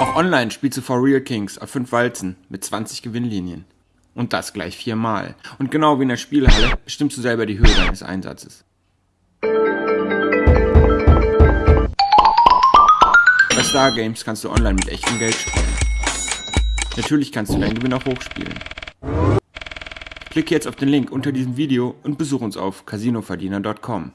Auch Online spielst du For Real Kings auf 5 Walzen mit 20 Gewinnlinien. Und das gleich viermal. Und genau wie in der Spielhalle bestimmst du selber die Höhe deines Einsatzes. Bei Star Games kannst du online mit echtem Geld spielen. Natürlich kannst du deinen Gewinn auch hochspielen. Klicke jetzt auf den Link unter diesem Video und besuch uns auf casinoverdiener.com.